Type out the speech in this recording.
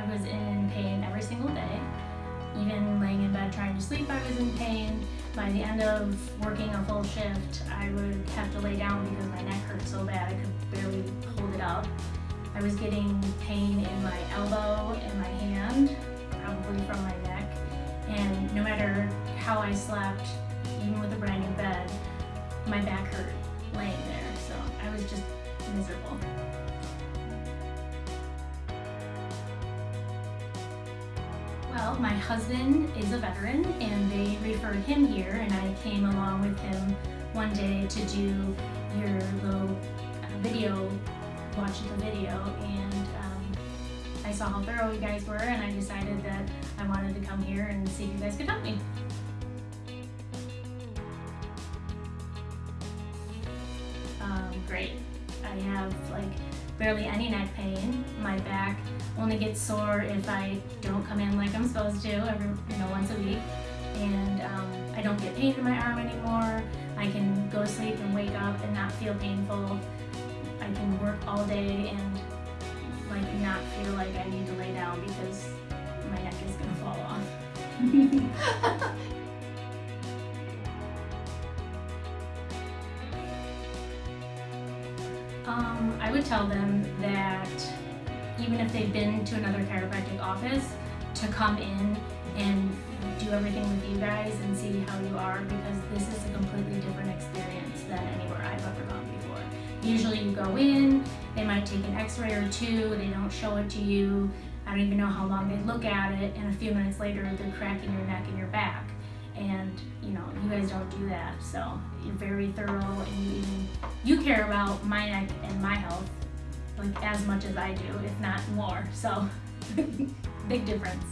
I was in pain every single day. Even laying in bed trying to sleep, I was in pain. By the end of working a full shift, I would have to lay down because my neck hurt so bad I could barely hold it up. I was getting pain in my elbow and my hand, probably from my neck. And no matter how I slept, even with a brand new bed, my back hurt laying there. So I was just miserable. Well, my husband is a veteran and they referred him here and I came along with him one day to do your little uh, video, watch the video and um, I saw how thorough you guys were and I decided that I wanted to come here and see if you guys could help me. Um, great. I have like barely any neck pain. My back only gets sore if I don't come in like I'm supposed to every, you know, once a week. And um, I don't get pain in my arm anymore. I can go to sleep and wake up and not feel painful. I can work all day and like not feel like I need to lay down because my neck is gonna fall off. Um, I would tell them that even if they've been to another chiropractic office, to come in and do everything with you guys and see how you are because this is a completely different experience than anywhere I've ever gone before. Usually you go in, they might take an x-ray or two, they don't show it to you, I don't even know how long they look at it, and a few minutes later they're cracking your neck and your back. And you know, you guys don't do that, so you're very thorough and you even, you care about my neck and my health like as much as I do, if not more, so big difference.